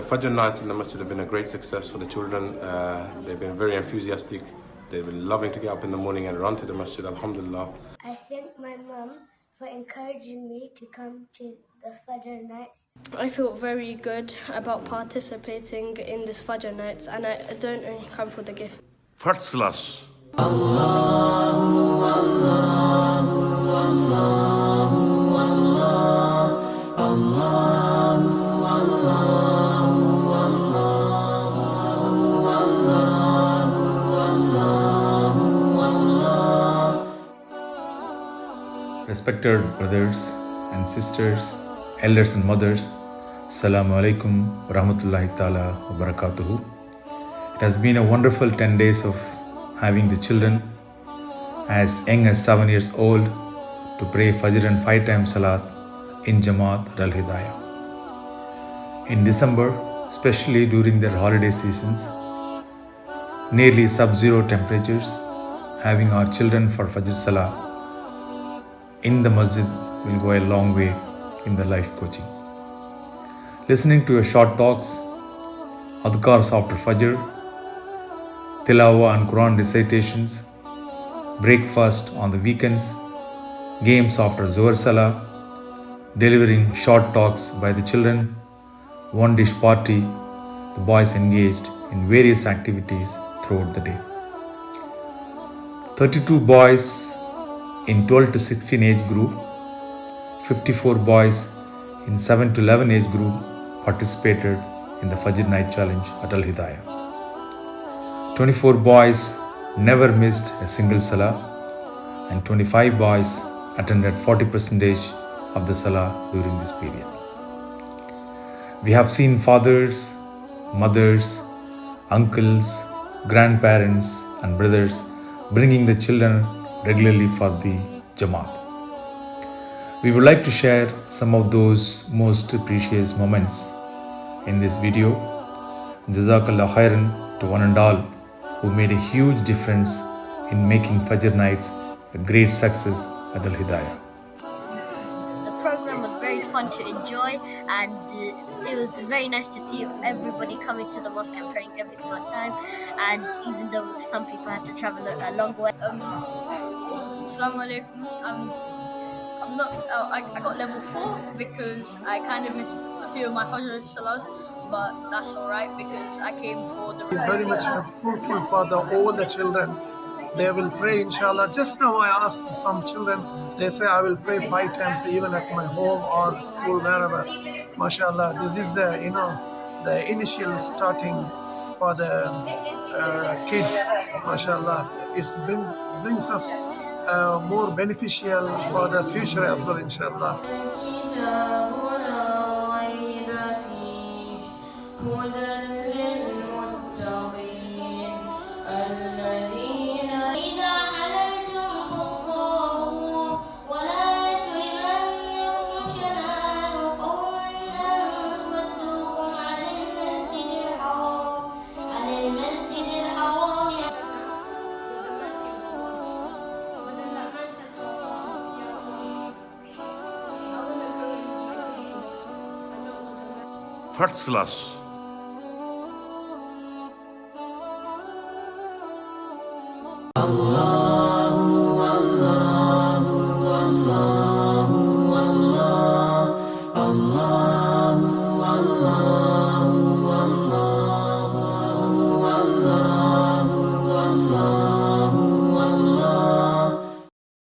The Fajr nights in the masjid have been a great success for the children. Uh, they've been very enthusiastic. They've been loving to get up in the morning and run to the masjid, alhamdulillah. I thank my mum for encouraging me to come to the Fajr nights. I feel very good about participating in this Fajr nights and I don't only come for the gift. First class. Respected brothers and sisters, elders and mothers, Assalamu alaikum wa rahmatullahi ta'ala wa barakatuhu. It has been a wonderful 10 days of having the children as young as 7 years old to pray Fajr and 5 times Salat in Jamaat Al Hidayah. In December, especially during their holiday seasons, nearly sub zero temperatures, having our children for Fajr Salah in the masjid will go a long way in the life coaching. Listening to a short talks, adhkars after Fajr, Tilawa and Quran recitations, breakfast on the weekends, games after Zohar Salah, delivering short talks by the children, one dish party, the boys engaged in various activities throughout the day. 32 boys in 12 to 16 age group, 54 boys in 7 to 11 age group participated in the Fajr Night Challenge at Al Hidayah. 24 boys never missed a single Salah and 25 boys attended 40% of the Salah during this period. We have seen fathers, mothers, uncles, grandparents and brothers bringing the children regularly for the Jamaat. We would like to share some of those most precious moments in this video. Jazakallah khairan to one and all who made a huge difference in making Fajr nights a great success at Al Hidayah. The program was very fun to enjoy and uh, it was very nice to see everybody coming to the mosque and praying everything on time and even though some people had to travel a, a long way. Um, Assalamu alaikum. Um, I'm not. Uh, I, I got level four because I kind of missed a few of my Fajr salahs, but that's all right because I came for the. Very much fruitful for the, all the children. They will pray, inshallah. Just now I asked some children, they say I will pray five times even at my home or school, wherever. MashaAllah, this is the, you know, the initial starting for the uh, kids, MashaAllah. It brings, brings up uh, more beneficial for the future as well, inshallah. First class.